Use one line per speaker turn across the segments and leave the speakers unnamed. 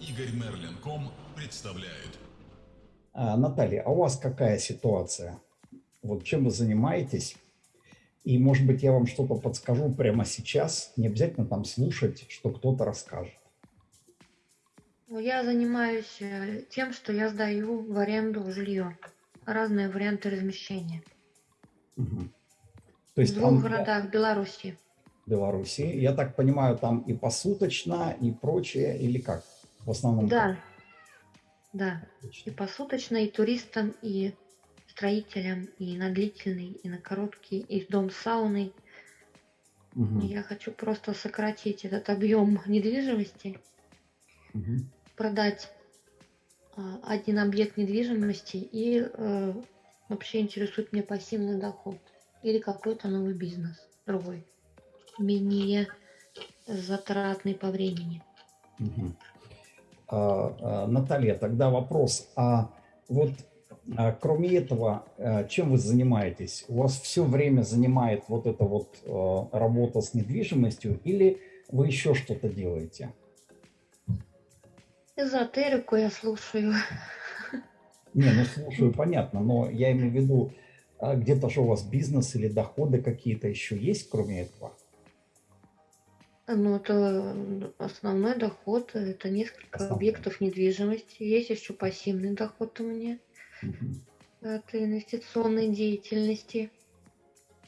Игорь Мерлин.ком представляет.
А, Наталья, а у вас какая ситуация? Вот чем вы занимаетесь? И, может быть, я вам что-то подскажу прямо сейчас. Не обязательно там слушать, что кто-то расскажет.
Ну, Я занимаюсь э, тем, что я сдаю в аренду жилье. Разные варианты размещения.
Мгм. То есть
в двух
там
городах Беларуси.
в Беларуси, я так понимаю, там и посуточно, и прочее, или как? В основном
Да. Да.
как?
И посуточно, и туристам, и строителям, и на длительный, и на короткий, и в дом с сауной.
Мгм.
Я хочу просто сократить этот объем недвижимости,
Мгм.
продать а, один объект недвижимости и э, вообще интересует меня пассивный доход или какой-то новый бизнес другой, менее затратный по времени.
Мгм. А, а, Наталья, тогда вопрос. А вот а, кроме этого, а, чем вы занимаетесь? У вас все время занимает вот эта вот работа с недвижимостью или вы еще что-то делаете?
Эзотерику я слушаю.
Не, ну слушаю, понятно, но я имею в виду, а, где-то же у вас бизнес или доходы какие-то еще есть, кроме этого?
Ну, это основной доход, это несколько
Основной.
объектов недвижимости. Есть еще пассивный доход у меня
Мгм.
от инвестиционной деятельности.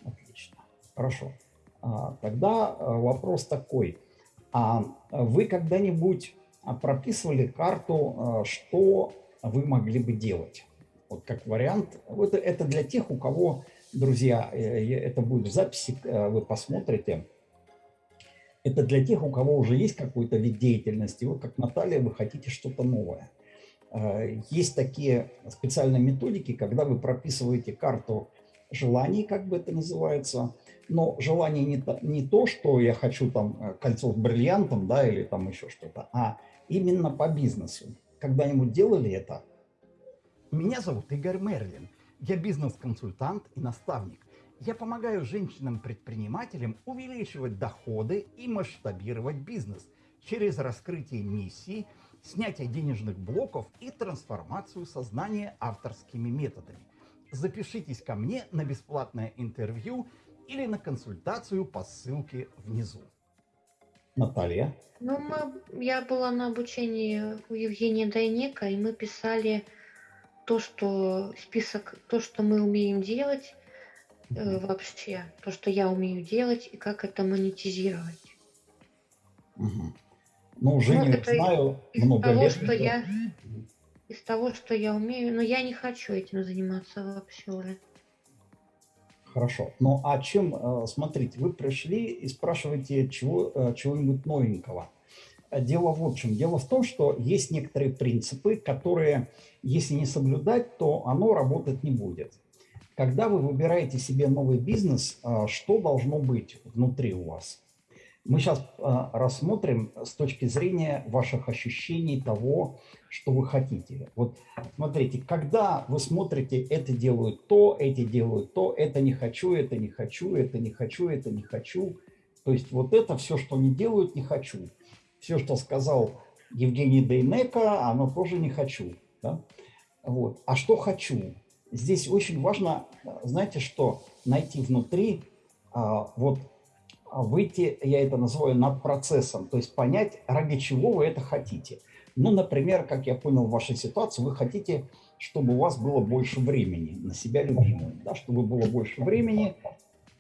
Отлично. Хорошо. А, Тогда а, вопрос такой. А вы когда-нибудь а, прописывали карту, а, что вы могли бы делать? Вот как вариант. Это, это для тех, у кого, друзья, э, это будет в записи, э, вы посмотрите. Это для тех, у кого уже есть какой-то вид деятельности. Вот как Наталья, вы хотите что-то новое. Э, Есть такие специальные методики, когда вы прописываете карту желаний, как бы это называется, но желание не то, не то, что я хочу там э, кольцо с бриллиантом, да, или там еще что-то, а именно по бизнесу. Когда-нибудь делали это?
Меня зовут Игорь Мерлин. Я бизнес-консультант и наставник. Я помогаю женщинам-предпринимателям увеличивать доходы и масштабировать бизнес через раскрытие миссии, снятие денежных блоков и трансформацию сознания авторскими методами. Запишитесь ко мне на бесплатное интервью или на консультацию по ссылке внизу.
Наталья?
Ну, мы, я была на обучении у Евгения Дайнека, и мы писали то, что список, то, что мы умеем делать э, вообще, то, что я умею делать, и как это монетизировать.
Мгм. Ну, Женю
это
знаю
Из
много
того,
лет.
что я, из того, что я умею, но я не хочу этим заниматься вообще уже.
Хорошо. Ну, а чем, э, смотрите, вы пришли и спрашиваете чего, э, чего-нибудь новенького. Э, Дело вот в чем. Дело в том, что есть некоторые принципы, которые, если не соблюдать, то оно работать не будет. Когда вы выбираете себе новый бизнес, э, что должно быть внутри у вас? Мы сейчас рассмотрим с точки зрения ваших ощущений того, что вы хотите. Вот смотрите, когда вы смотрите, это делают то, эти делают то, это не хочу, это не хочу, это не хочу, это не хочу. То есть вот это все, что они делают, не хочу. Все, что сказал Евгений Дейнека, оно тоже не хочу. да? Вот. А что хочу? Здесь очень важно, знаете что, найти внутри, а, вот а, выйти, я это называю над процессом, то есть понять, ради чего вы это хотите. Ну, например, как я понял в вашей ситуации, вы хотите, чтобы у вас было больше времени на себя любимого, да, чтобы было больше времени,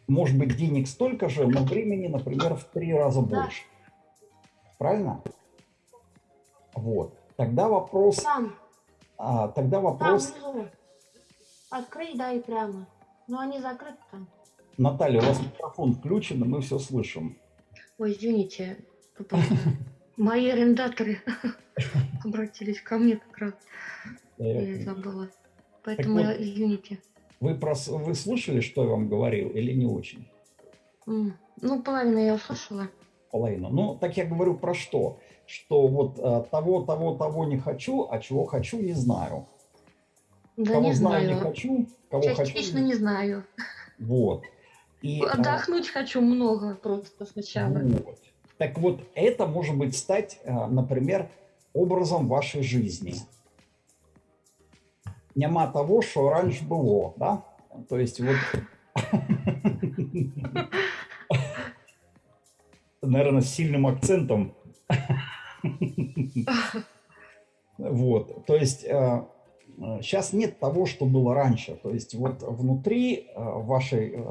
может быть, денег столько же, но времени, например, в три раза больше. Правильно? Вот. Тогда вопрос, а, тогда вопрос.
Открыть, да, и прямо. Но они закрыты там.
Наталья, у вас микрофон включен, и мы все слышим.
Ой, извините, мои арендаторы обратились ко мне как раз, я забыла. Поэтому,
вот.
извините.
Вы, прос- вы слушали, что я вам говорил, или не очень?
Ну, половину я услышала.
половину. Ну, так я говорю про что? Что вот э, того, того, того не хочу, а чего хочу, не знаю.
Да
Кого
не
знаю, не
знаю.
хочу, кого
Частично
хочу.
не знаю.
Вот. И, э,
Отдохнуть хочу много просто сначала.
вот. Так вот, это может быть стать, э, например, образом вашей жизни. Нема того, что раньше было, да? То есть вот... Наверное, с сильным акцентом. Вот, то есть сейчас нет того, что было раньше. То есть вот внутри вашей,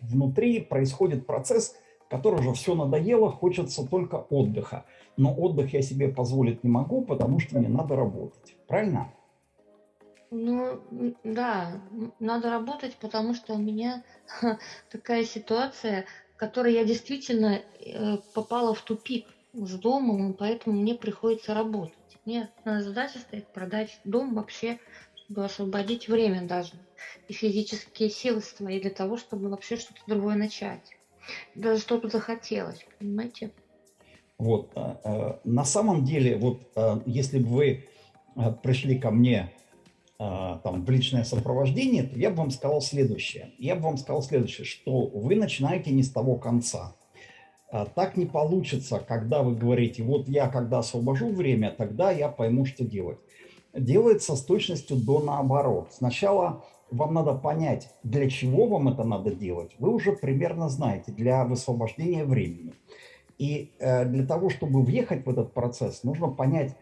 внутри происходит процесс, который уже все надоело, хочется только отдыха. Но отдых я себе позволить не могу, потому что мне надо работать. Правильно?
Ну, да, надо работать, потому что у меня такая ситуация, в которой я действительно э, попала в тупик с домом, и поэтому мне приходится работать. Мне задача стоит продать дом вообще, чтобы освободить время даже и физические силы свои для того, чтобы вообще что-то другое начать. Даже что-то захотелось, понимаете?
Вот, а, а, на самом деле, вот а, если бы вы пришли ко мне там, в личное сопровождение, то я бы вам сказал следующее. Я бы вам сказал следующее, что вы начинаете не с того конца. Так не получится, когда вы говорите, вот я когда освобожу время, тогда я пойму, что делать. Делается с точностью до наоборот. Сначала вам надо понять, для чего вам это надо делать, вы уже примерно знаете, для высвобождения времени. И э, для того, чтобы въехать в этот процесс, нужно понять,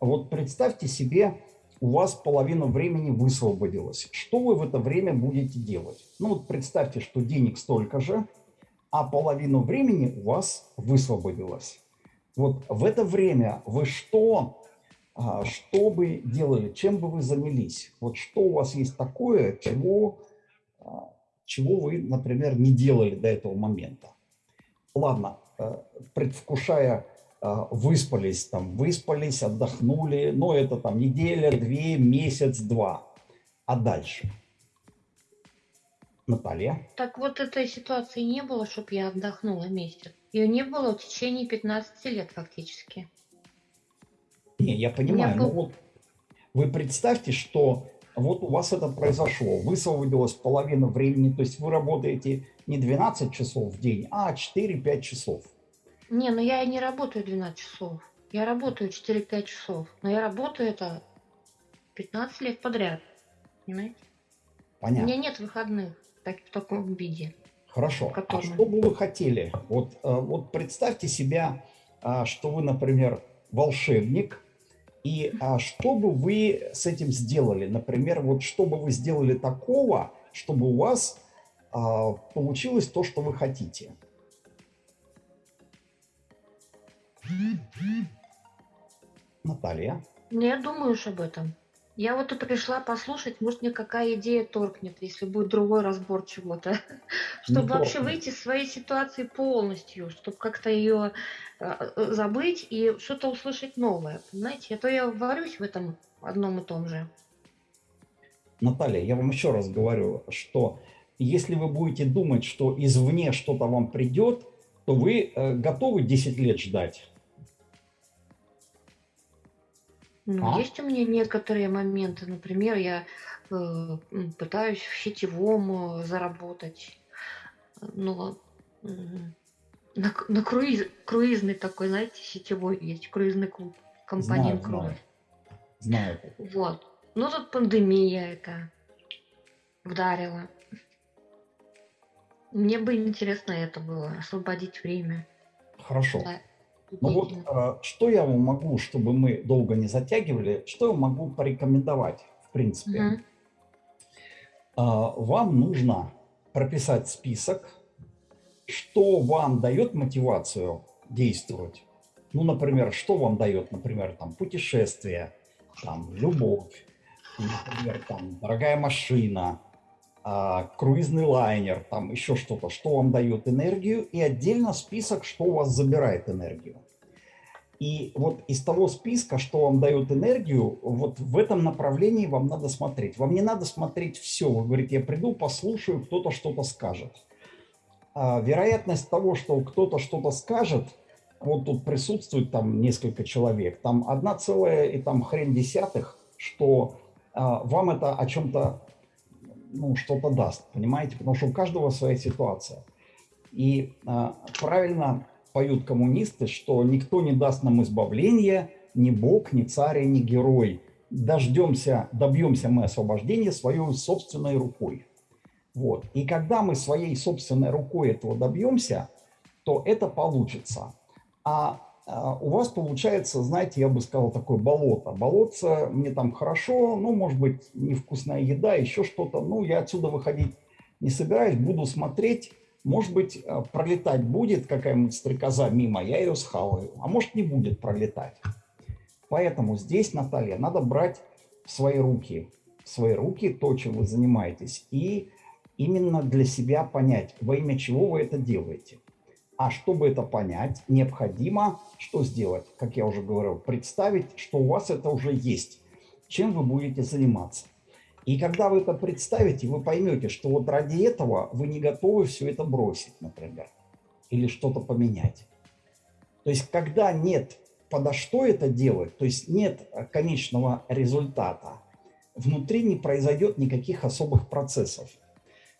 вот представьте себе, у вас половина времени высвободилась. Что вы в это время будете делать? Ну вот представьте, что денег столько же, а половину времени у вас высвободилось. Вот в это время вы что а, что бы делали, чем бы вы занялись? Вот что у вас есть такое, чего, а, чего вы, например, не делали до этого момента? Ладно, э, предвкушая, а, выспались, там, выспались, отдохнули, но это там неделя, две, месяц, два. А дальше? Наталья?
Так вот этой ситуации не было, чтобы я отдохнула месяц. Ее не было в течение 15 лет фактически.
Не, я понимаю, но вот вы представьте, что вот у вас это произошло, высвободилась половина времени, то есть вы работаете не 12 часов в день, а 4-5 часов.
Не, ну я и не работаю 12 часов. Я работаю 4-5 часов. Но я работаю это 15 лет подряд. Понимаете?
Понятно.
У меня нет выходных так, в таком виде.
Хорошо. А что бы вы хотели? Вот, э, вот представьте себя, а, что вы, например, волшебник, и а, что бы вы с этим сделали? Например, вот что бы вы сделали такого, чтобы у вас а, получилось то, что вы хотите? Наталья?
Ну, я думаю уж об этом. Я вот тут пришла послушать, может мне какая идея торкнет, если будет другой разбор чего-то. Чтобы вообще выйти из своей ситуации полностью, чтобы как-то ее а, забыть и что-то услышать новое. Понимаете? А то я варюсь в этом одном и том же.
Наталья, я вам еще раз говорю, что если вы будете думать, что извне что-то вам придет, то вы э, готовы 10 лет ждать.
Ну, а? есть у меня некоторые моменты. Например, я э, пытаюсь в сетевом э, заработать. Но э, на, на круиз, круизный такой, знаете, сетевой есть, круизный клуб, компании
Круиз. Знаю.
Вот. Ну, тут пандемия это вдарила. Мне бы интересно это было, освободить время.
Хорошо. Да. Ну вот, а, что я вам могу, чтобы мы долго не затягивали, что я могу порекомендовать, в принципе? Угу. Вам нужно прописать список, что вам дает мотивацию действовать. Ну, например, что вам дает, например, там, путешествие, там, любовь, например, там, дорогая машина, а, круизный лайнер, там еще что-то, что вам дает энергию, и отдельно список, что у вас забирает энергию. И вот из того списка, что вам дает энергию, вот в этом направлении вам надо смотреть. Вам не надо смотреть все. Вы говорите, я приду, послушаю, кто-то что-то скажет. А вероятность того, что кто-то что-то скажет, вот тут присутствует там несколько человек, там одна целая и там хрен десятых, что а, вам это о чем-то ну, что-то даст, понимаете? Потому что у каждого своя ситуация. И а, правильно поют коммунисты, что никто не даст нам избавления, ни бог, ни царь, ни герой. Дождемся, добьемся мы освобождения своей собственной рукой. Вот. И когда мы своей собственной рукой этого добьемся, то это получится. А, а у вас получается, знаете, я бы сказал, такое болото. Болотце мне там хорошо, ну, может быть, невкусная еда, еще что-то. Ну, я отсюда выходить не собираюсь, буду смотреть. Может быть, э, пролетать будет какая-нибудь стрекоза мимо, я ее схаваю. А может, не будет пролетать. Поэтому здесь, Наталья, надо брать в свои руки, в свои руки то, чем вы занимаетесь, и именно для себя понять, во имя чего вы это делаете. А чтобы это понять, необходимо что сделать? Как я уже говорил, представить, что у вас это уже есть, чем вы будете заниматься. И когда вы это представите, вы поймете, что вот ради этого вы не готовы все это бросить, например, или что-то поменять. То есть когда нет подо что это делать, то есть нет конечного результата, внутри не произойдет никаких особых процессов.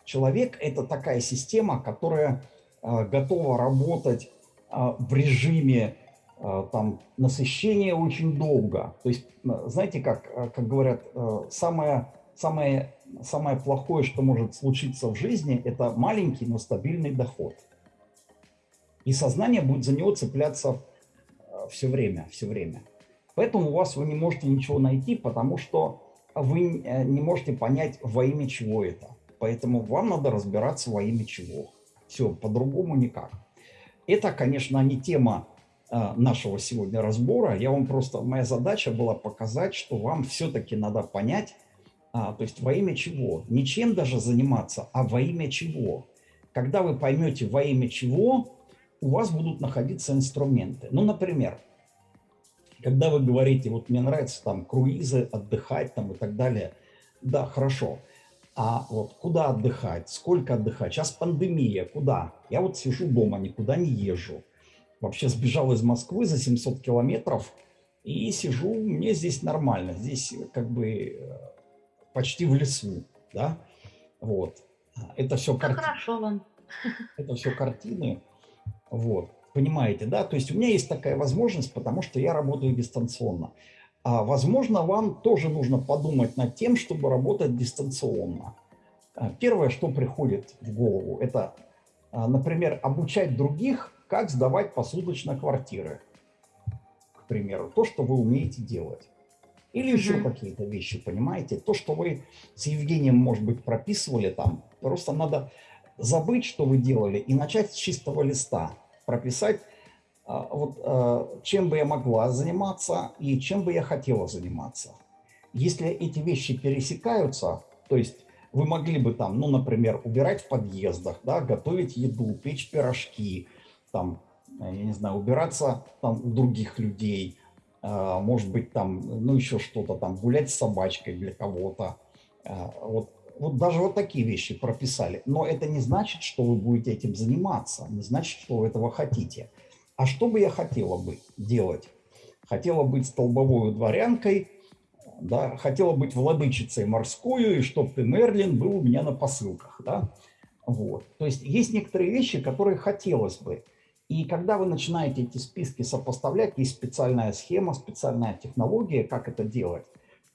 Человек – это такая система, которая э, готова работать э, в режиме э, там, насыщения очень долго. То есть, знаете, как, как говорят, самое, самое, самое плохое, что может случиться в жизни, это маленький, но стабильный доход. И сознание будет за него цепляться все время, все время. Поэтому у вас вы не можете ничего найти, потому что вы не можете понять, во имя чего это. Поэтому вам надо разбираться во имя чего. Все, по-другому никак. Это, конечно, не тема э, нашего сегодня разбора. Я вам просто, моя задача была показать, что вам все-таки надо понять, а, то есть во имя чего. Не чем даже заниматься, а во имя чего. Когда вы поймете во имя чего, у вас будут находиться инструменты. Ну, например, когда вы говорите, вот мне нравится там круизы, отдыхать там и так далее, да, хорошо. А вот куда отдыхать, сколько отдыхать? Сейчас пандемия, куда? Я вот сижу дома, никуда не езжу. Вообще сбежал из Москвы за 700 километров и сижу, мне здесь нормально. Здесь как бы э, почти в лесу, да? Вот. Это все
картины. Хорошо вам.
Это все картины. Вот. Понимаете, да? То есть у меня есть такая возможность, потому что я работаю дистанционно. А, возможно, вам тоже нужно подумать над тем, чтобы работать дистанционно. А, первое, что приходит в голову, это, а, например, обучать других, как сдавать посудочно квартиры, к примеру, то, что вы умеете делать. Или еще mm какие-то вещи, понимаете? То, что вы с Евгением, может быть, прописывали там, просто надо забыть, что вы делали, и начать с чистого листа. Прописать а, вот, а, чем бы я могла заниматься и чем бы я хотела заниматься. Если эти вещи пересекаются, то есть вы могли бы там, ну, например, убирать в подъездах, да, готовить еду, печь пирожки, там, я не знаю, убираться там у других людей, может быть, там, ну, еще что-то там, гулять с собачкой для кого-то. Вот, вот даже вот такие вещи прописали. Но это не значит, что вы будете этим заниматься, не значит, что вы этого хотите. А что бы я хотела бы делать? Хотела быть столбовой дворянкой, да, хотела быть владычицей морскую, и чтоб ты, Мерлин, был у меня на посылках. Да? Вот. То есть есть некоторые вещи, которые хотелось бы. И когда вы начинаете эти списки сопоставлять, есть специальная схема, специальная технология, как это делать,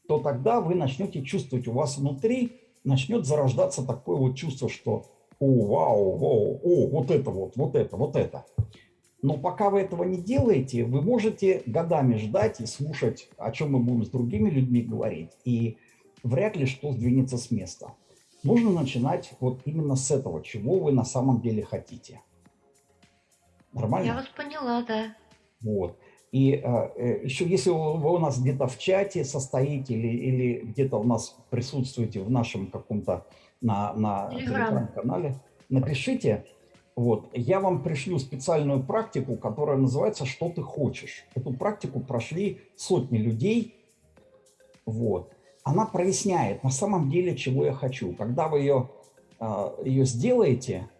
то тогда вы начнете чувствовать, у вас внутри начнет зарождаться такое вот чувство, что «О, вау, вау, о, вот это вот, вот это, вот это». Но пока вы этого не делаете, вы можете годами ждать и слушать, о чем мы будем с другими людьми говорить, и вряд ли что сдвинется с места. Нужно начинать вот именно с этого, чего вы на самом деле хотите. Нормально?
Я вас поняла, да.
Вот. И э, э еще если вы у нас где-то в чате состоите или, или где-то у нас присутствуете в нашем каком-то на, на телеграм-канале, напишите, вот. Я вам пришлю специальную практику, которая называется «Что ты хочешь?». Эту практику прошли сотни людей. Вот. Она проясняет на самом деле, чего я хочу. Когда вы ее, а, ее сделаете,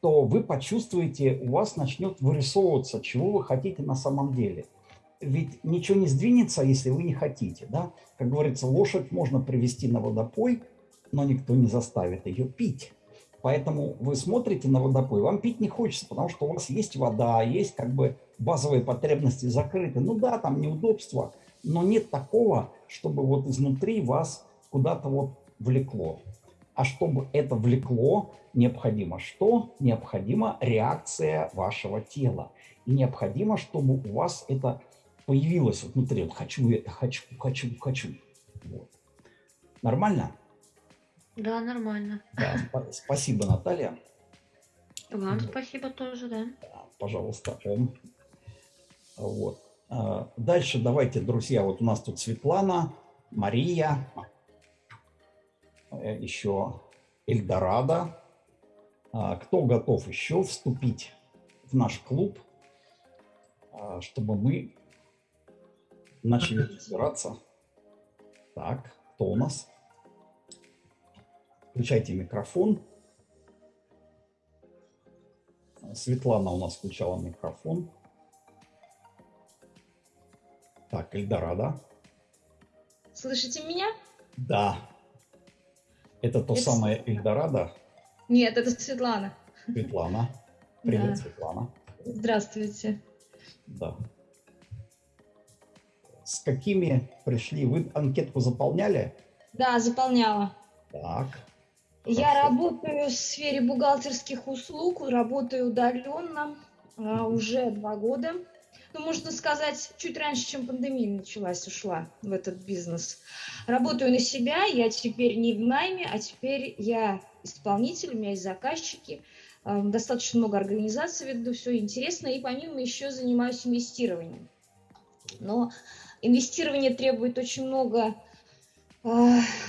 то вы почувствуете, у вас начнет вырисовываться, чего вы хотите на самом деле. Ведь ничего не сдвинется, если вы не хотите. Да? Как говорится, лошадь можно привести на водопой, но никто не заставит ее пить. Поэтому вы смотрите на водопой, вам пить не хочется, потому что у вас есть вода, есть как бы базовые потребности закрыты. Ну да, там неудобства, но нет такого, чтобы вот изнутри вас куда-то вот влекло. А чтобы это влекло, необходимо что? Необходима реакция вашего тела. И необходимо, чтобы у вас это появилось вот внутри. Вот хочу, хочу, хочу, хочу. Вот. Нормально?
Да, нормально.
Да, спасибо, Наталья.
Вам спасибо тоже, да.
Пожалуйста, он. Вот. А, дальше давайте, друзья, вот у нас тут Светлана, Мария, еще Эльдорадо. А, кто готов еще вступить в наш клуб, а, чтобы мы начали разбираться? Так, кто у нас? Включайте микрофон. Светлана у нас включала микрофон. Так, Эльдорадо.
Слышите меня?
Да. Это то
Это
самое Эльдорадо?
Нет, это Светлана.
Светлана. Привет,
Да.
Светлана.
Здравствуйте.
Да. С какими пришли? Вы анкетку заполняли?
Да, заполняла.
Так.
Я
Хорошо.
работаю в сфере бухгалтерских услуг, работаю удаленно а, уже два года. Ну, можно сказать, чуть раньше, чем пандемия началась, ушла в этот бизнес. Работаю на себя, я теперь не в найме, а теперь я исполнитель, у меня есть заказчики, а, достаточно много организаций веду, все интересно, и помимо еще занимаюсь инвестированием. Но инвестирование требует очень много э,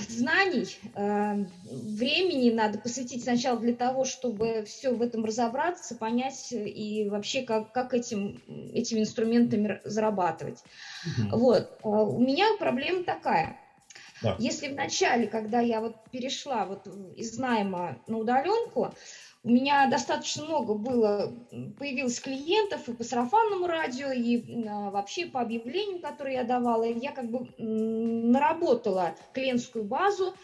знаний, э, времени надо посвятить сначала для того, чтобы все в этом разобраться, понять и вообще как, как этим, этими инструментами зарабатывать.
Мгм.
Вот. э, У меня проблема такая.
Да.
Если в начале, когда я вот перешла вот из найма на удаленку, у меня достаточно много было, появилось клиентов и по сарафанному радио, и а, вообще по объявлениям, которые я давала, я как бы наработала клиентскую базу,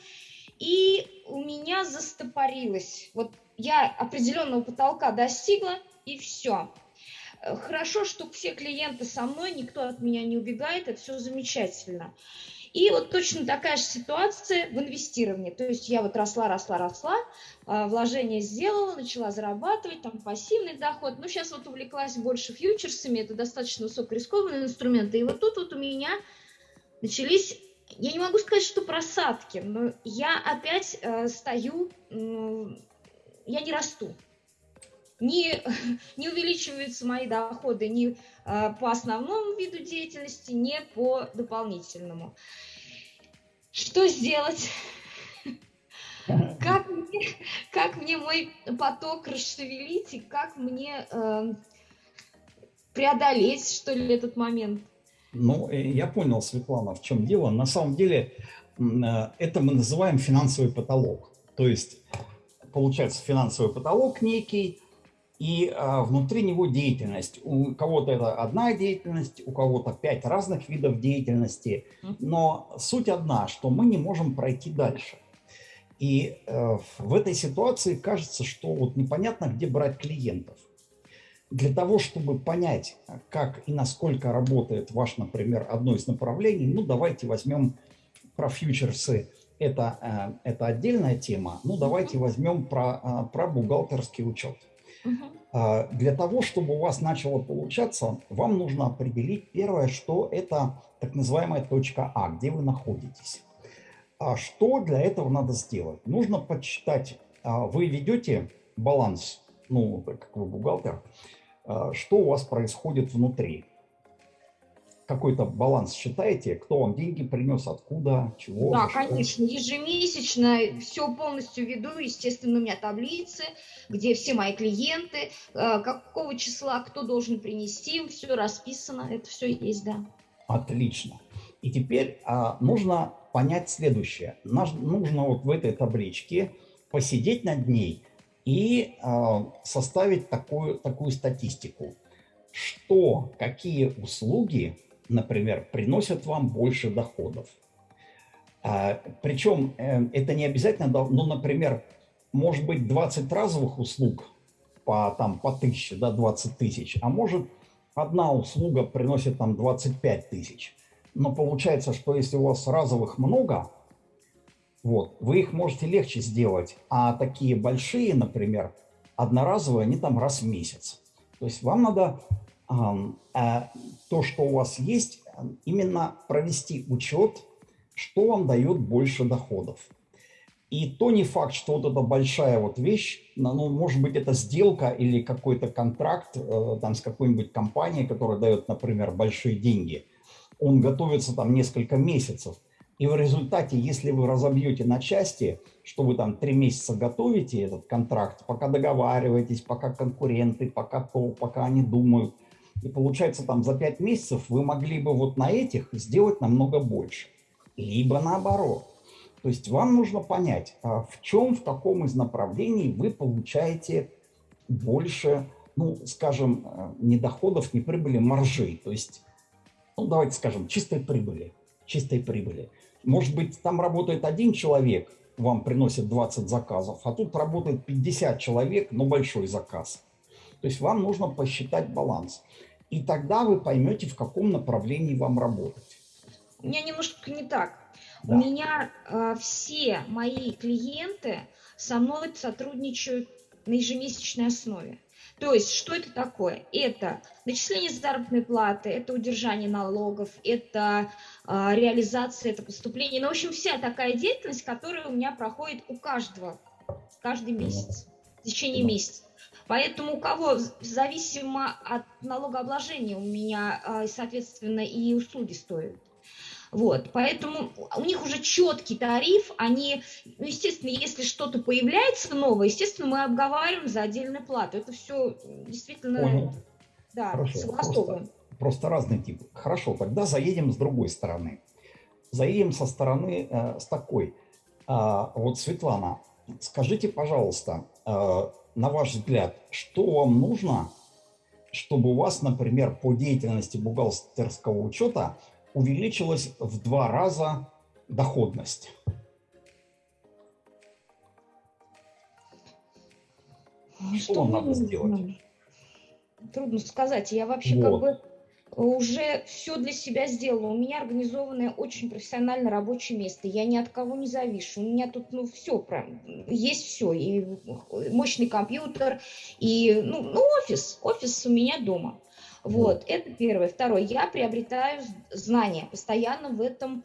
и у меня застопорилось. Вот я определенного потолка достигла, и все. Хорошо, что все клиенты со мной, никто от меня не убегает, это все замечательно. И вот точно такая же ситуация в инвестировании. То есть я вот росла, росла, росла, а, вложения сделала, начала зарабатывать, там пассивный доход. Ну, сейчас вот увлеклась больше фьючерсами, это достаточно высокорискованные инструменты. И вот тут вот у меня начались, я не могу сказать, что просадки, но я опять э, стою, м, я не расту. Не, не увеличиваются мои доходы ни э, по основному виду деятельности, ни по дополнительному. Что сделать? Как мне, как мне мой поток расшевелить и как мне э, преодолеть, что ли, этот момент?
Ну, э, я понял, Светлана, в чем дело. На самом деле э, это мы называем финансовый потолок. То есть получается финансовый потолок некий, и а, внутри него деятельность. У кого-то это одна деятельность, у кого-то пять разных видов деятельности. Но суть одна, что мы не можем пройти дальше. И э, в этой ситуации кажется, что вот непонятно, где брать клиентов. Для того, чтобы понять, как и насколько работает ваш, например, одно из направлений, ну давайте возьмем про фьючерсы, это, э, это отдельная тема, ну давайте возьмем про, э, про бухгалтерский учет. А, Для того, чтобы у вас начало получаться, вам нужно определить первое, что это так называемая точка А, где вы находитесь. А что для этого надо сделать? Нужно подсчитать, а, вы ведете баланс, ну, как вы бухгалтер, а, что у вас происходит внутри. Какой-то баланс считаете, кто вам деньги принес, откуда, чего.
Да, конечно, ежемесячно все полностью веду. Естественно, у меня таблицы, где все мои клиенты, э, какого числа кто должен принести, все расписано, это все есть, да.
Отлично. И теперь а, нужно понять следующее. Наш- нужно вот в этой табличке посидеть над ней и а, составить такую, такую статистику. Что, какие услуги, например, приносят вам больше доходов. А, причем э, это не обязательно, ну, например, может быть 20 разовых услуг по, там, по 1000, да, 20 тысяч, а может одна услуга приносит там 25 тысяч. Но получается, что если у вас разовых много, вот, вы их можете легче сделать, а такие большие, например, одноразовые, они там раз в месяц. То есть вам надо то, что у вас есть, именно провести учет, что вам дает больше доходов. И то не факт, что вот эта большая вот вещь, ну, может быть, это сделка или какой-то контракт э, там с какой-нибудь компанией, которая дает, например, большие деньги. Он готовится там несколько месяцев. И в результате, если вы разобьете на части, что вы там три месяца готовите этот контракт, пока договариваетесь, пока конкуренты, пока то, пока они думают, и получается там за пять месяцев вы могли бы вот на этих сделать намного больше. Либо наоборот. То есть вам нужно понять, а в чем, в каком из направлений вы получаете больше, ну, скажем, э, не доходов, не прибыли, маржей. То есть, ну, давайте скажем, чистой прибыли. Чистой прибыли. Может быть, там работает один человек, вам приносит 20 заказов, а тут работает 50 человек, но большой заказ. То есть вам нужно посчитать баланс. И тогда вы поймете, в каком направлении вам работать.
У меня немножко не так.
Да.
У меня э, все мои клиенты со мной сотрудничают на ежемесячной основе. То есть, что это такое? Это начисление заработной платы, это удержание налогов, это э, реализация, это поступление. Ну, в общем, вся такая деятельность, которая у меня проходит у каждого, каждый месяц, в течение месяца. Поэтому у кого зависимо от налогообложения у меня, э, соответственно, и услуги стоят. Вот, поэтому у них уже четкий тариф, они, ну, естественно, если что-то появляется новое, естественно, мы обговариваем за отдельную плату. Это все действительно,
Понял.
да,
Хорошо,
согласовываем.
Просто, просто разный тип. Хорошо, тогда заедем с другой стороны. Заедем со стороны, э, с такой. А, вот, Светлана, скажите, пожалуйста, э, на ваш взгляд, что вам нужно, чтобы у вас, например, по деятельности бухгалтерского учета увеличилась в два раза доходность.
Ну,
Что вам надо сделать?
Трудно сказать. Я вообще
Вот.
как бы уже все для себя сделала. У меня организованное очень профессионально рабочее место. Я ни от кого не завишу. У меня тут, ну, все прям, есть все. И мощный компьютер, и, ну, ну, офис. Офис у меня дома. Вот, это первое. Второе, я приобретаю знания, постоянно в этом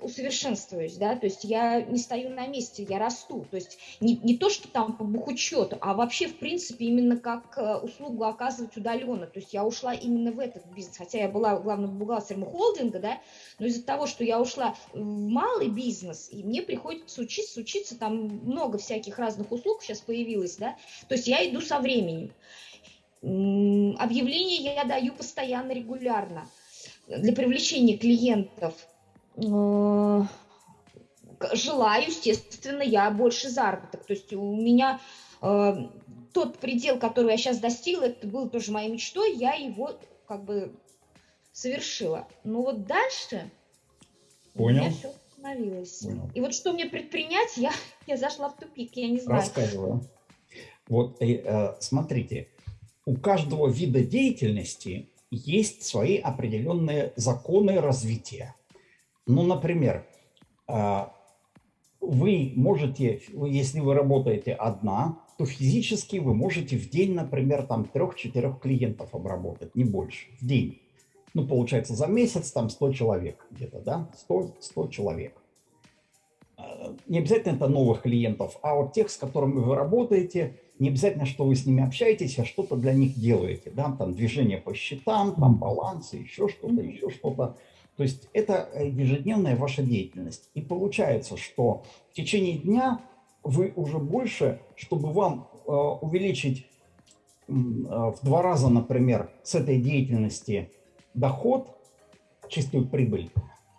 усовершенствуюсь, да, то есть я не стою на месте, я расту, то есть не, не то, что там по бухучету, а вообще, в принципе, именно как э, услугу оказывать удаленно, то есть я ушла именно в этот бизнес, хотя я была главным бухгалтером холдинга, да, но из-за того, что я ушла в малый бизнес, и мне приходится учиться, учиться, там много всяких разных услуг сейчас появилось, да, то есть я иду со временем. Объявления я даю постоянно, регулярно. Для привлечения клиентов. Э, желаю, естественно, я больше заработок. То есть у меня э, тот предел, который я сейчас достигла, это был тоже моей мечтой, я его как бы совершила. Но вот дальше
Понял.
у меня все остановилось.
Понял.
И вот что мне предпринять, я, я зашла в тупик, я не знаю.
Рассказываю. Вот э, э, смотрите, у каждого вида деятельности есть свои определенные законы развития. Ну, например, э, вы можете, если вы работаете одна, то физически вы можете в день, например, там трех-четырех клиентов обработать, не больше, в день. Ну, получается, за месяц там 100 человек где-то, да, 100, 100 человек. Э, Не обязательно это новых клиентов, а вот тех, с которыми вы работаете, не обязательно, что вы с ними общаетесь, а что-то для них делаете, да, там движение по счетам, там балансы, еще что-то, еще что-то. То есть это э, ежедневная ваша деятельность. И получается, что в течение дня вы уже больше, чтобы вам э, увеличить э, в два раза, например, с этой деятельности доход, чистую прибыль,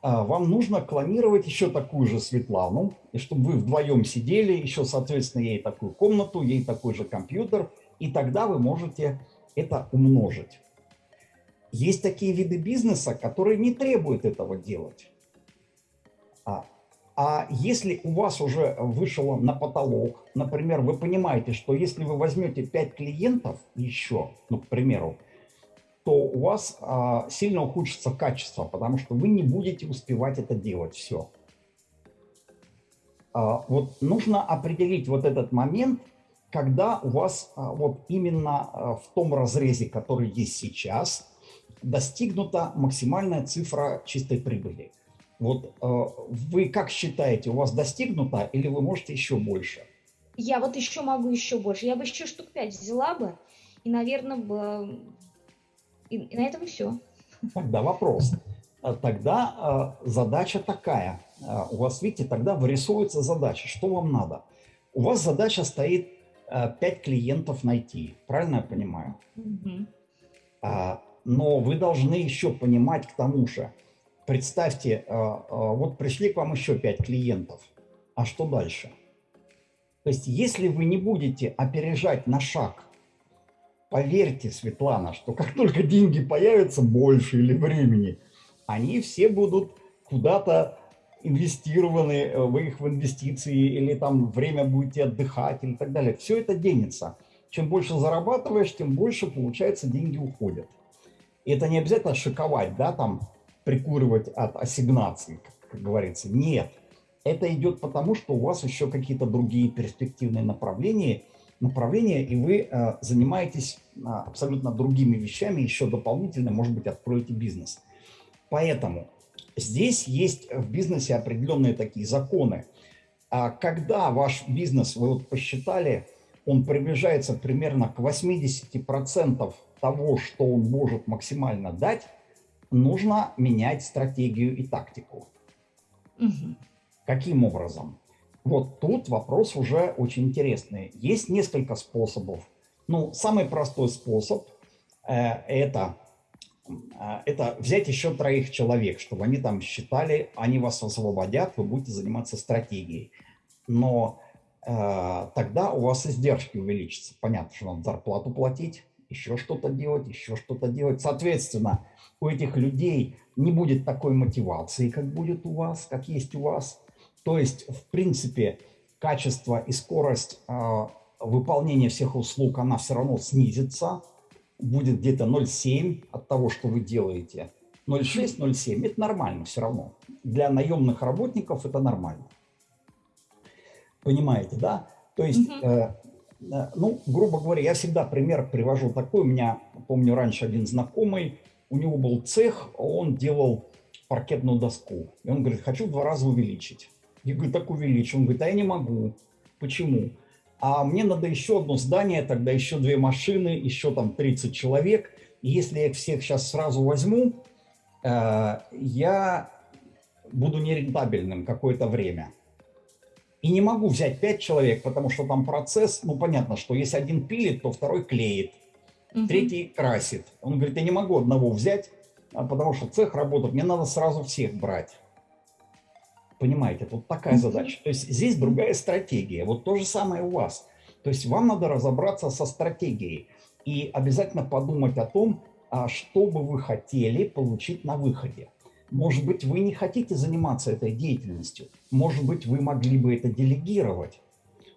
вам нужно клонировать еще такую же Светлану, и чтобы вы вдвоем сидели, еще, соответственно, ей такую комнату, ей такой же компьютер, и тогда вы можете это умножить. Есть такие виды бизнеса, которые не требуют этого делать. А, а если у вас уже вышло на потолок, например, вы понимаете, что если вы возьмете 5 клиентов еще, ну, к примеру, то у вас а, сильно ухудшится качество, потому что вы не будете успевать это делать все. А, вот нужно определить вот этот момент, когда у вас а, вот именно а, в том разрезе, который есть сейчас, достигнута максимальная цифра чистой прибыли. Вот а, вы как считаете, у вас достигнута или вы можете еще больше?
Я вот еще могу еще больше. Я бы еще штук пять взяла бы, и, наверное, бы... И, и на этом все.
Тогда вопрос. Тогда задача такая. У вас, видите, тогда вырисовывается задача. Что вам надо? У вас задача стоит 5 клиентов найти. Правильно я понимаю? А, но вы должны еще понимать к тому же. Представьте, а, а, вот пришли к вам еще 5 клиентов. А что дальше? То есть, если вы не будете опережать на шаг, поверьте, Светлана, что как только деньги появятся больше или времени, они все будут куда-то инвестированы, э, вы их в инвестиции или там время будете отдыхать или так далее. Все это денется. Чем больше зарабатываешь, тем больше, получается, деньги уходят. И это не обязательно шиковать, да, там, прикуривать от ассигнаций, как, говорится. Нет. Это идет потому, что у вас еще какие-то другие перспективные направления, направления и вы э, занимаетесь э, абсолютно другими вещами, еще дополнительно, может быть, откроете бизнес. Поэтому Здесь есть в бизнесе определенные такие законы. А когда ваш бизнес, вы вот посчитали, он приближается примерно к 80% того, что он может максимально дать, нужно менять стратегию и тактику.
Мгм.
Каким образом? Вот тут вопрос уже очень интересный. Есть несколько способов. Ну, самый простой способ э, это а, это взять еще троих человек, чтобы они там считали, они вас освободят, вы будете заниматься стратегией. Но э, тогда у вас издержки увеличатся. Понятно, что надо зарплату платить, еще что-то делать, еще что-то делать. Соответственно, у этих людей не будет такой мотивации, как будет у вас, как есть у вас. То есть, в принципе, качество и скорость э, выполнения всех услуг, она все равно снизится, будет где-то 0,7 от того, что вы делаете. 0,6, 0,7 – это нормально все равно. Для наемных работников это нормально. Понимаете, да? То есть, э, ну, грубо говоря, я всегда пример привожу такой. У меня, помню, раньше один знакомый, у него был цех, он делал паркетную доску. И он говорит, хочу в два раза увеличить. Я говорю, так увеличь. Он говорит, а я не могу. Почему? а мне надо еще одно здание, тогда еще две машины, еще там 30 человек. И если я их всех сейчас сразу возьму, э, я буду нерентабельным какое-то время. И не могу взять 5 человек, потому что там процесс, ну понятно, что если один пилит, то второй клеит,
Мгм.
третий красит. Он говорит, я не могу одного взять, а потому что цех работает, мне надо сразу всех брать. Понимаете, вот такая задача. То есть здесь другая стратегия. Вот то же самое у вас. То есть вам надо разобраться со стратегией и обязательно подумать о том, а что бы вы хотели получить на выходе. Может быть, вы не хотите заниматься этой деятельностью. Может быть, вы могли бы это делегировать.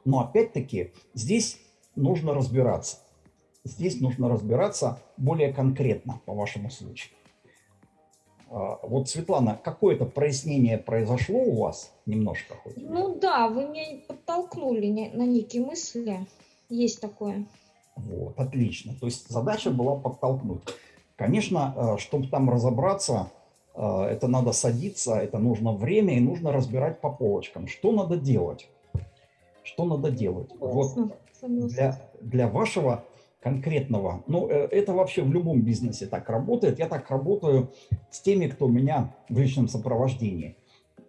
Но опять-таки здесь нужно разбираться. Здесь нужно разбираться более конкретно по вашему случаю. А, Вот, Светлана, какое-то прояснение произошло у вас немножко хоть?
Ну да, вы меня подтолкнули на некие мысли. Есть такое.
Вот, отлично. То есть задача была подтолкнуть. Конечно, чтобы там разобраться, э, это надо садиться, это нужно время и нужно разбирать по полочкам. Что надо делать? Что надо делать? Вот
Согласна,
для, для вашего конкретного, ну, э, это вообще в любом бизнесе так работает. Я так работаю с теми, кто у меня в личном сопровождении.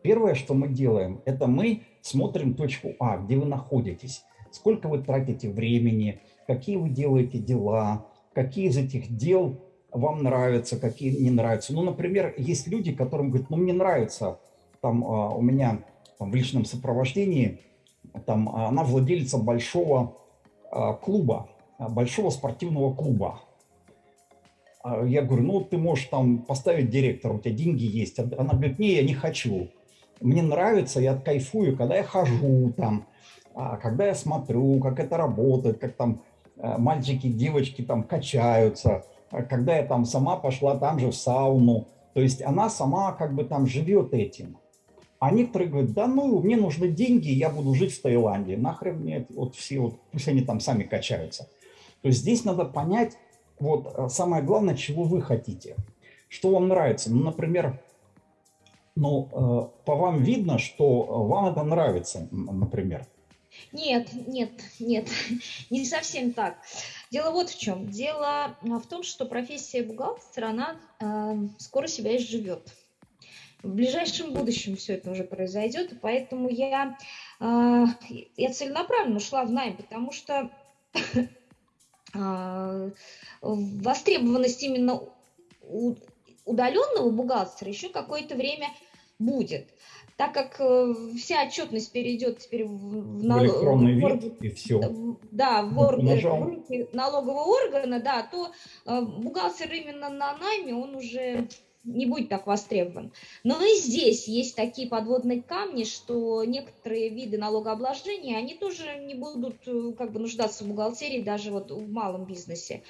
Первое, что мы делаем, это мы смотрим точку А, где вы находитесь, сколько вы тратите времени, какие вы делаете дела, какие из этих дел вам нравятся, какие не нравятся. Ну, например, есть люди, которым говорят, ну, мне нравится, там а, у меня там, в личном сопровождении, там а, она владелица большого а, клуба, а, большого спортивного клуба. А Я говорю, ну ты можешь там поставить директора, у тебя деньги есть. Она говорит, не, я не хочу. Мне нравится, я кайфую, когда я хожу там, а, когда я смотрю, как это работает, как там мальчики, девочки там качаются, а когда я там сама пошла там же в сауну. То есть она сама как бы там живет этим. А некоторые говорят, да ну, мне нужны деньги, я буду жить в Таиланде. Нахрен мне вот все, вот, пусть они там сами качаются. То есть здесь надо понять, вот э, самое главное, чего вы хотите. Что вам нравится. Ну, например, ну, э, по вам видно, что вам это нравится, например.
Нет, нет, нет, не совсем так. Дело вот в чем. Дело в том, что профессия бухгалтера, она э, скоро себя изживет. В ближайшем будущем все это уже произойдет, поэтому я, э, я целенаправленно ушла в найм, потому что э, востребованность именно удаленного бухгалтера еще какое-то время будет так как э, вся отчетность перейдет теперь в, в,
нал... в электронный вид и все.
Да, в, ор... в руки налогового органа, да, то э, бухгалтер именно на найме, он уже не будет так востребован. Но и здесь есть такие подводные камни, что некоторые виды налогообложения, они тоже не будут э, как бы нуждаться в бухгалтерии даже вот в малом бизнесе.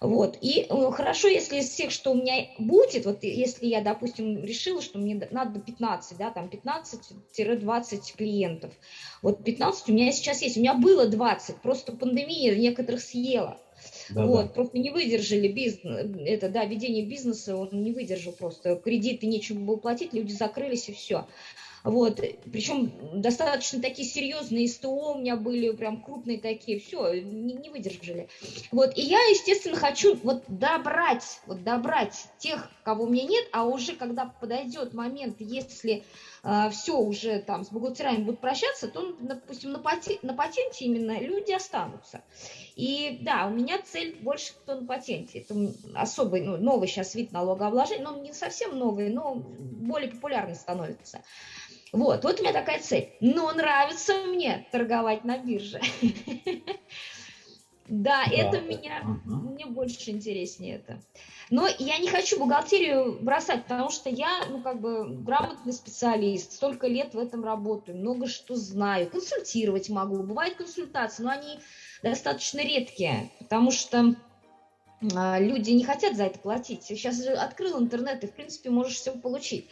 Вот. И э, хорошо, если из всех, что у меня будет, вот если я, допустим, решила, что мне надо 15, да, там 15-20 клиентов. Вот 15 у меня сейчас есть, у меня было 20, просто пандемия некоторых съела. Да, вот, да. просто не выдержали бизнес, это, да, ведение бизнеса, он не выдержал просто. Кредиты нечего было платить, люди закрылись и все. Вот, причем достаточно такие серьезные СТО у меня были, прям крупные такие, все, не, не выдержали. Вот, и я, естественно, хочу вот добрать, вот добрать тех, кого у меня нет, а уже когда подойдет момент, если э, а, все уже там с бухгалтерами будут прощаться, то, допустим, на, пати, на патенте именно люди останутся. И да, у меня цель больше кто на патенте. Это особый, ну, новый сейчас вид налогообложения, но не совсем новый, но более популярный становится. Вот, вот у меня такая цель. Но нравится мне торговать на бирже. Да, это меня, мне больше интереснее это. Но я не хочу бухгалтерию бросать, потому что я, ну, как бы, грамотный специалист, столько лет в этом работаю, много что знаю, консультировать могу. Бывают консультации, но они достаточно редкие, потому что а, люди не хотят за это платить. Сейчас открыл интернет, и, в принципе, можешь все получить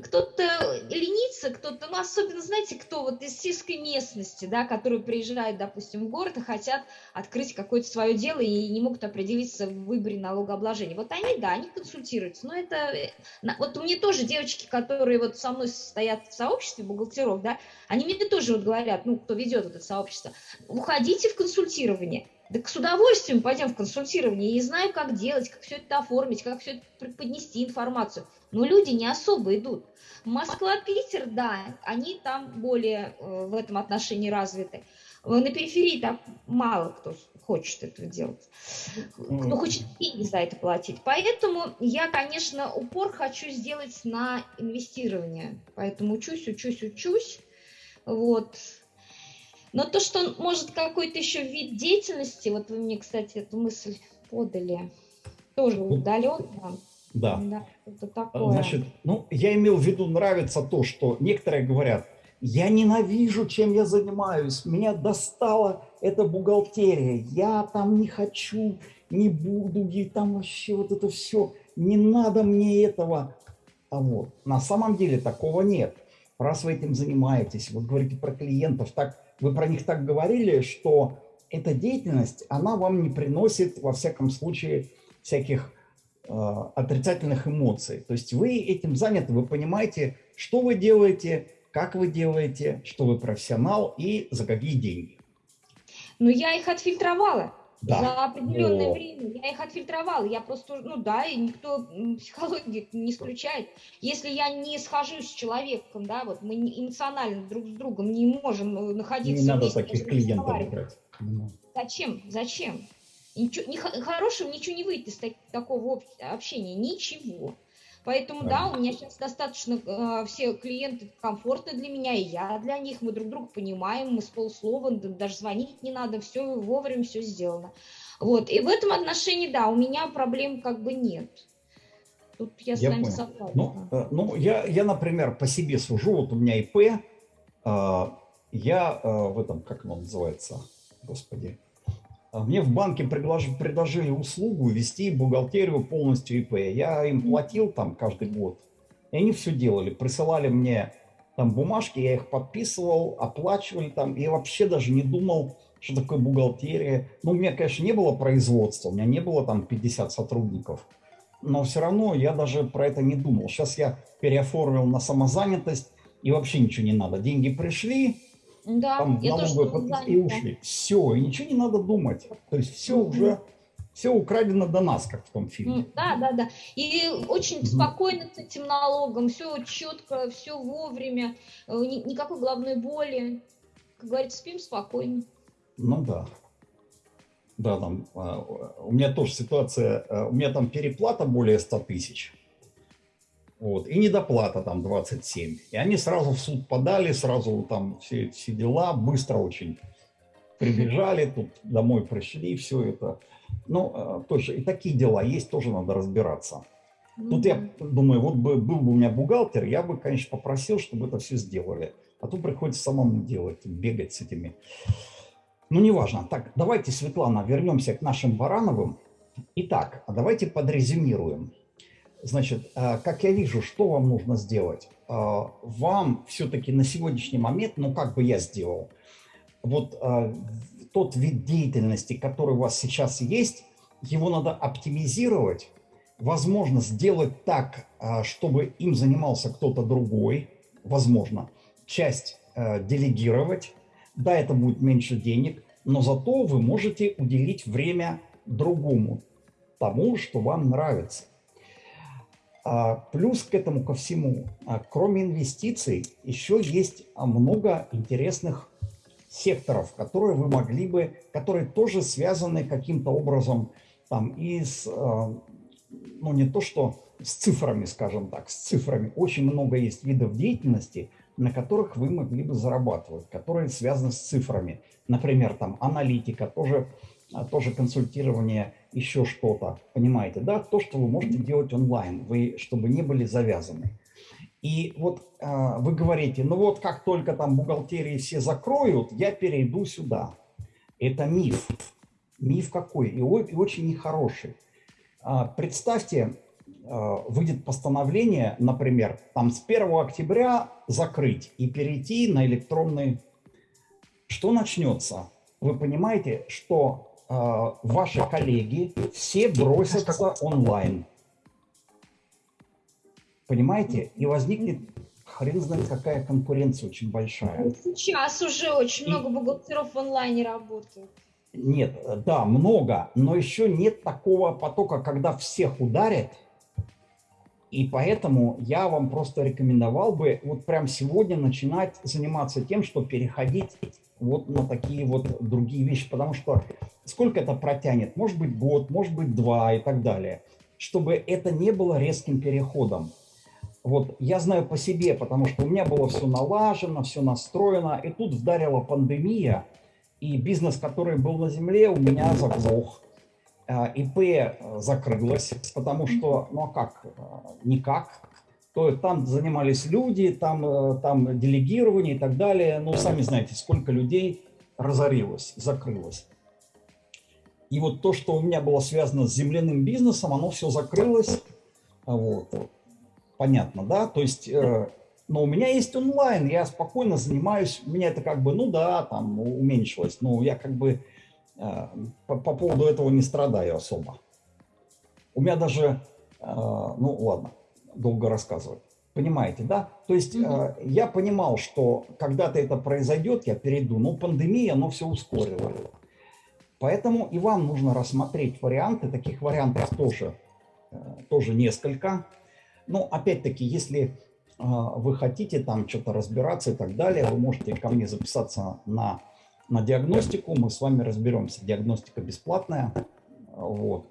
кто-то ленится, кто-то, ну, особенно, знаете, кто вот из сельской местности, да, которые приезжают, допустим, в город и хотят открыть какое-то свое дело и не могут определиться в выборе налогообложения. Вот они, да, они консультируются, но это, э, вот у меня тоже девочки, которые вот со мной стоят в сообществе бухгалтеров, да, они мне тоже вот говорят, ну, кто ведет это сообщество, уходите в консультирование, так с удовольствием пойдем в консультирование. Я не знаю, как делать, как все это оформить, как все это преподнести информацию. Но люди не особо идут. Москва, Питер, да, они там более э, в этом отношении развиты. На периферии так мало кто хочет этого делать, кто хочет деньги за это платить. Поэтому я, конечно, упор хочу сделать на инвестирование. Поэтому учусь, учусь, учусь. Вот. Но то, что может какой-то еще вид деятельности, вот вы мне, кстати, эту мысль подали, тоже ну, удаленно.
Да. да это такое. Значит, ну, я имел в виду, нравится то, что некоторые говорят, я ненавижу, чем я занимаюсь, меня достала эта бухгалтерия, я там не хочу, не буду, и там вообще вот это все, не надо мне этого. А вот, на самом деле такого нет. Раз вы этим занимаетесь, вот говорите про клиентов, так вы про них так говорили, что эта деятельность, она вам не приносит, во всяком случае, всяких отрицательных эмоций. То есть вы этим заняты, вы понимаете, что вы делаете, как вы делаете, что вы профессионал и за какие деньги.
Но я их отфильтровала да. за определенное О. время. Я их отфильтровала. Я просто, ну да, и никто психологию не исключает. Если я не схожусь с человеком, да, вот мы эмоционально друг с другом не можем э, находиться.
Не надо таких клиентов брать.
Зачем? Зачем? Ничего, не, хорошего ничего не выйдет из так, такого общения. Ничего. Поэтому, да, у меня сейчас достаточно э, все клиенты комфортны для меня, и я для них. Мы друг друга понимаем, мы с полслова, даже звонить не надо, все вовремя, все сделано. Вот, и в этом отношении, да, у меня проблем как бы нет.
Тут я с я вами согласна. Ну, э, ну я, я, например, по себе сужу, вот у меня ИП, э, я э, в этом, как оно называется, господи, Мне в банке предлож- предложили услугу вести бухгалтерию полностью ИП. Я им платил там каждый год. И они все делали. Присылали мне там бумажки, я их подписывал, оплачивали там. И вообще даже не думал, что такое бухгалтерия. Ну, у меня, конечно, не было производства, у меня не было там 50 сотрудников. Но все равно я даже про это не думал. Сейчас я переоформил на самозанятость, и вообще ничего не надо. Деньги пришли,
Да,
там
я тоже
налоговые
была
подписки и ушли. Все, и ничего не надо думать. То есть все
Мгм.
уже, все украдено до нас, как в том фильме.
Да, да, да. И очень
Мгм.
спокойно с этим налогом, все четко, все вовремя, э, ни- никакой головной боли. Как говорится, спим спокойно.
Ну да. Да, там, а, у меня тоже ситуация, а, у меня там переплата более 100 тысяч. Вот, и недоплата там 27. И они сразу в суд подали, сразу там все, все дела, быстро очень прибежали, тут домой пришли, все это. Ну, а, тоже и такие дела есть, тоже надо разбираться. Тут я думаю, вот бы был бы у меня бухгалтер, я бы, конечно, попросил, чтобы это все сделали. А то приходится самому делать, бегать с этими. Ну, неважно. Так, давайте, Светлана, вернемся к нашим Барановым. Итак, а давайте подрезюмируем. Значит, а, как я вижу, что вам нужно сделать? А, Вам все-таки на сегодняшний момент, ну, как бы я сделал, вот а, тот вид деятельности, который у вас сейчас есть, его надо оптимизировать, возможно, сделать так, чтобы им занимался кто-то другой, возможно, часть э, делегировать. Да, это будет меньше денег, но зато вы можете уделить время другому, тому, что вам нравится. А, Плюс к этому ко всему, а, кроме инвестиций, еще есть а, много интересных секторов, которые вы могли бы, которые тоже связаны каким-то образом там и с, ну не то что с цифрами, скажем так, с цифрами. Очень много есть видов деятельности, на которых вы могли бы зарабатывать, которые связаны с цифрами. Например, там аналитика, тоже, тоже консультирование, еще что-то. Понимаете, да? То, что вы можете делать онлайн, вы, чтобы не были завязаны. И вот а, вы говорите, ну вот как только там бухгалтерии все закроют, я перейду сюда. Это миф. Миф какой? И, и очень нехороший. А, Представьте, а, выйдет постановление, например, там с 1 октября закрыть и перейти на электронный. Что начнется? Вы понимаете, что а, ваши коллеги все бросятся онлайн. Понимаете? И возникнет хрен знает какая конкуренция очень большая.
Сейчас уже очень
И-
много бухгалтеров в онлайне работают.
Нет, да, много, но еще нет такого потока, когда всех ударят. И поэтому я вам просто рекомендовал бы вот прям сегодня начинать заниматься тем, что переходить вот на такие вот другие вещи, потому что сколько это протянет? Может быть год, может быть два и так далее, чтобы это не было резким переходом. Вот я знаю по себе, потому что у меня было все налажено, все настроено, и тут вдарила пандемия, и бизнес, который был на земле, у меня заглох. А, ИП э, закрылось, потому что, ну а как, э, никак. То там занимались люди, там, э, там делегирование и так далее. Ну, сами знаете, сколько людей разорилось, закрылось. И вот то, что у меня было связано с земляным бизнесом, оно все закрылось. А Вот. Понятно, да? То есть, э, но у меня есть онлайн, я спокойно занимаюсь, у меня это как бы, ну да, там уменьшилось, но я как бы по, по поводу этого не страдаю особо. У меня даже, э, ну ладно, долго рассказывать. Понимаете, да? То есть э, я понимал, что когда-то это произойдет, я перейду, но пандемия, оно все ускорило. Поэтому и вам нужно рассмотреть варианты, таких вариантов тоже, э, тоже несколько. Но опять-таки, если э, вы хотите там что-то разбираться и так далее, вы можете ко мне записаться на, на диагностику, мы с вами разберемся. Диагностика бесплатная, э, вот.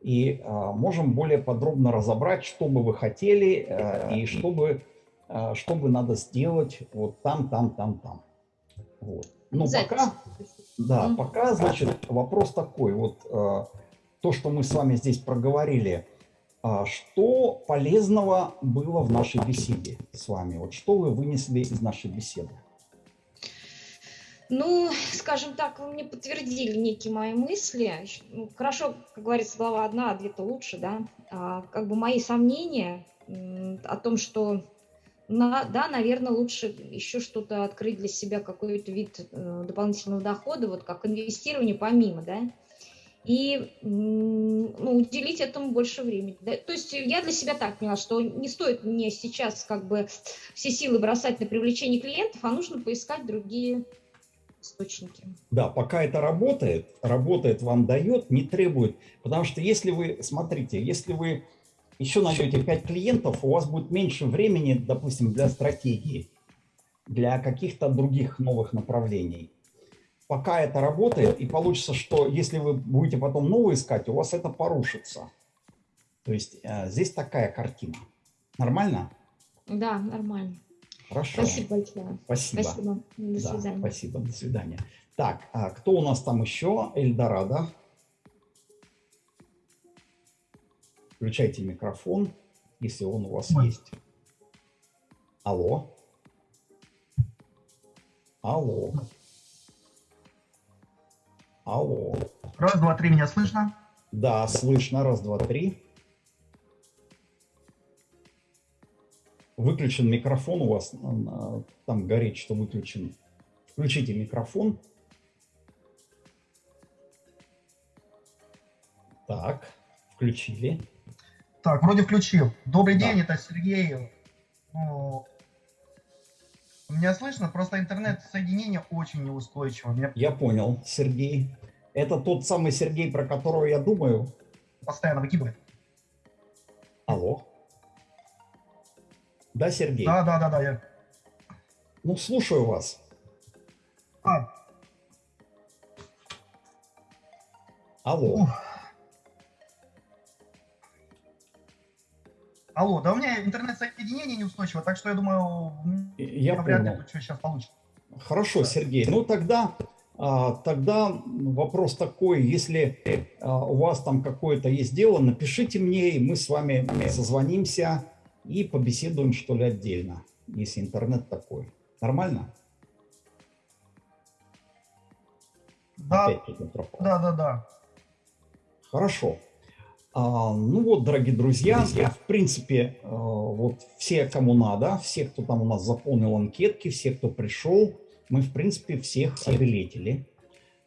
И э, можем более подробно разобрать, что бы вы хотели э, и что бы, э, что бы надо сделать вот там, там, там, там. Вот. Но
Запись.
пока, да, пока, значит, вопрос такой. Вот э, то, что мы с вами здесь проговорили, а что полезного было в нашей беседе с вами? Вот что вы вынесли из нашей беседы?
Ну, скажем так, вы мне подтвердили некие мои мысли. Ну, хорошо, как говорится, глава одна, а две-то лучше, да. А, как бы мои сомнения о том, что на, да, наверное, лучше еще что-то открыть для себя, какой-то вид э, дополнительного дохода, вот как инвестирование помимо, да, и ну, уделить этому больше времени. Да? То есть я для себя так поняла, что не стоит мне сейчас как бы все силы бросать на привлечение клиентов, а нужно поискать другие источники.
Да, пока это работает, работает, вам дает, не требует. Потому что если вы, смотрите, если вы еще найдете 5 клиентов, у вас будет меньше времени, допустим, для стратегии, для каких-то других новых направлений. Пока это работает, и получится, что если вы будете потом новые искать, у вас это порушится. То есть э, здесь такая картина. Нормально?
Да, нормально.
Хорошо.
Спасибо большое.
Спасибо.
Спасибо. До
да,
свидания.
Спасибо. До свидания. Так, а кто у нас там еще? Эльдорадо. Включайте микрофон, если он у вас
Ой.
есть. Алло. Алло. Алло.
Раз, два, три, меня слышно?
Да, слышно. Раз, два, три. Выключен микрофон у вас. Там горит, что выключен. Включите микрофон. Так, включили.
Так, вроде включил. Добрый
Да.
день, это Сергей. Ну, меня слышно? Просто интернет-соединение очень неустойчиво. Меня
Я понял, Сергей. Это тот самый Сергей, про которого я думаю.
постоянно выкидывает.
Алло. Да, Сергей?
Да, да, да, да. Я...
Ну, слушаю вас.
А,
Алло.
ух. Алло, да у меня интернет-соединение неустойчиво, так что я думаю,
Я
вряд ли что сейчас получится.
Хорошо, Сергей. Ну тогда, а, тогда вопрос такой, если а, у вас там какое-то есть дело, напишите мне, и мы с вами созвонимся и побеседуем, что ли, отдельно, если интернет такой. Нормально?
Да, да, да, да.
Хорошо. А, ну вот, дорогие друзья, в принципе, э, вот все, кому надо, все, кто там у нас заполнил анкетки, все, кто пришел, мы, в принципе, всех обилетили.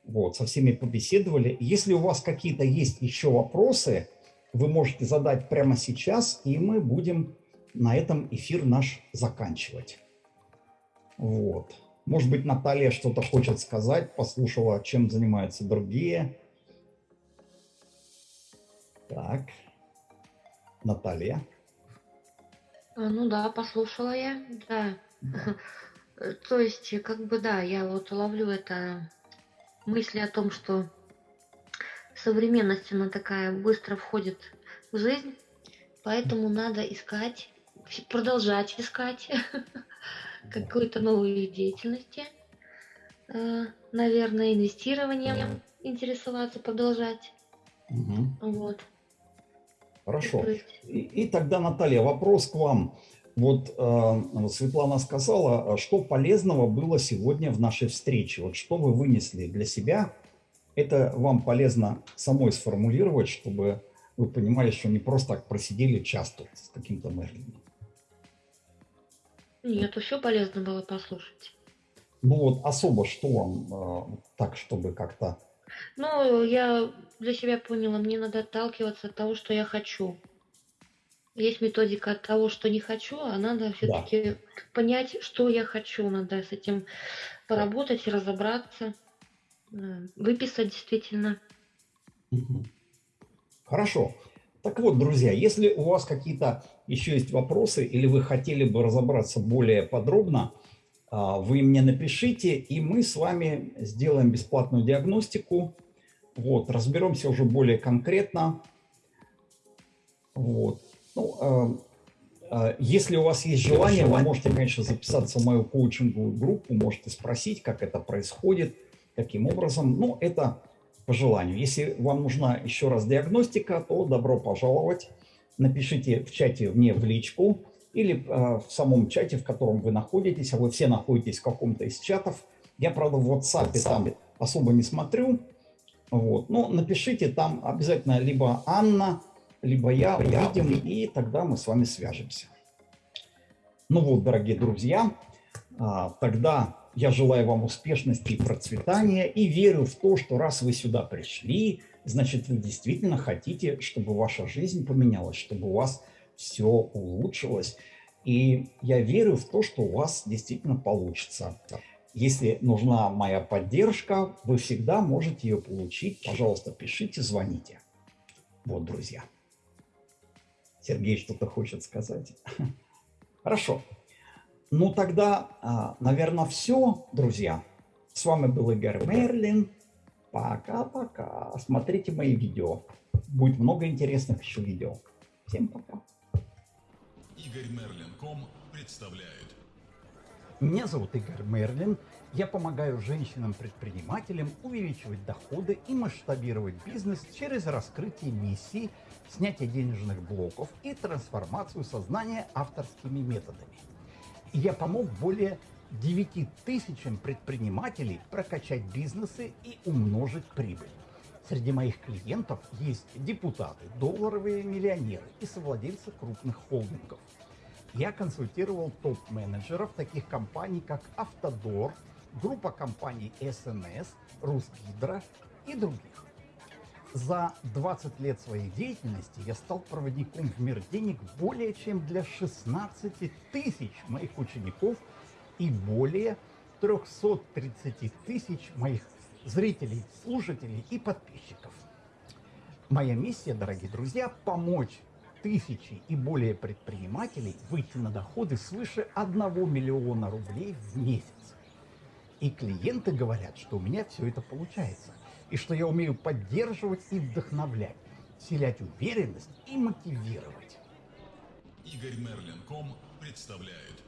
Вот, со всеми побеседовали. Если у вас какие-то есть еще вопросы, вы можете задать прямо сейчас, и мы будем на этом эфир наш заканчивать. Вот. Может быть, Наталья что-то хочет сказать, послушала, чем занимаются другие. Так. Наталья.
А, Ну да, послушала я, да. То есть, как бы да, я вот ловлю это мысли о том, что современность, она такая быстро входит в жизнь, поэтому надо искать, продолжать искать какую-то новую деятельность. Э, Наверное, инвестированием интересоваться, продолжать.
Мгм.
Вот.
Хорошо. И, и тогда, Наталья, вопрос к вам. Вот э, Светлана сказала, а что полезного было сегодня в нашей встрече? Вот что вы вынесли для себя? Это вам полезно самой сформулировать, чтобы вы понимали, что не просто так просидели час тут с каким-то Мерлином.
Нет, все полезно было послушать.
Ну вот особо что вам э, так, чтобы как-то...
Ну, я для себя поняла, мне надо отталкиваться от того, что я хочу. Есть методика от того, что не хочу, а надо все-таки понять, что я хочу. Надо с этим поработать разобраться, э, выписать действительно.
Хорошо. Так вот, друзья, если у вас какие-то еще есть вопросы или вы хотели бы разобраться более подробно, а, вы мне напишите, и мы с вами сделаем бесплатную диагностику. Вот, разберемся уже более конкретно. Вот. Ну, э, э, если у вас есть желание, вы можете, конечно, записаться в мою коучинговую группу, можете спросить, как это происходит, каким образом. Но это по желанию. Если вам нужна еще раз диагностика, то добро пожаловать. Напишите в чате мне в личку или э, в самом чате, в котором вы находитесь, а вы все находитесь в каком-то из чатов,
Я, правда, в WhatsApp там особо не смотрю. Вот. Но напишите там обязательно либо Анна, либо я увидим, и тогда мы с вами свяжемся. Ну вот, дорогие друзья, а, тогда я желаю вам успешности и процветания и верю в то, что раз вы сюда пришли, значит, вы действительно хотите, чтобы ваша жизнь поменялась, чтобы у вас все улучшилось. И я верю в то, что у вас действительно получится. Если нужна моя поддержка, вы всегда можете ее получить. Пожалуйста, пишите, звоните. Вот, друзья. Сергей что-то хочет сказать. Хорошо. Ну тогда, а, наверное, все, друзья. С вами был Игорь Мерлин. Пока-пока. Смотрите мои видео. Будет много интересных еще видео. Всем пока.
Игорь Мерлин.ком представляет.
Меня зовут Игорь Мерлин. Я помогаю женщинам-предпринимателям увеличивать доходы и масштабировать бизнес через раскрытие миссий, снятие денежных блоков и трансформацию сознания авторскими методами. Я помог более 9 тысячам предпринимателей прокачать бизнесы и умножить прибыль. Среди моих клиентов есть депутаты, долларовые миллионеры и совладельцы крупных холдингов. Я консультировал топ-менеджеров таких компаний, как Автодор, группа компаний СНС, Русгидро и других. За 20 лет своей деятельности я стал проводником в мир денег более чем для 16 тысяч моих учеников и более 330 тысяч моих зрителей, слушателей и подписчиков. Моя миссия, дорогие друзья, помочь тысячи и более предпринимателей выйти на доходы свыше 1 миллиона рублей в месяц. И клиенты говорят, что у меня все это получается, и что я умею поддерживать и вдохновлять, вселять уверенность и мотивировать.
Игорь Мерлин.ком представляет.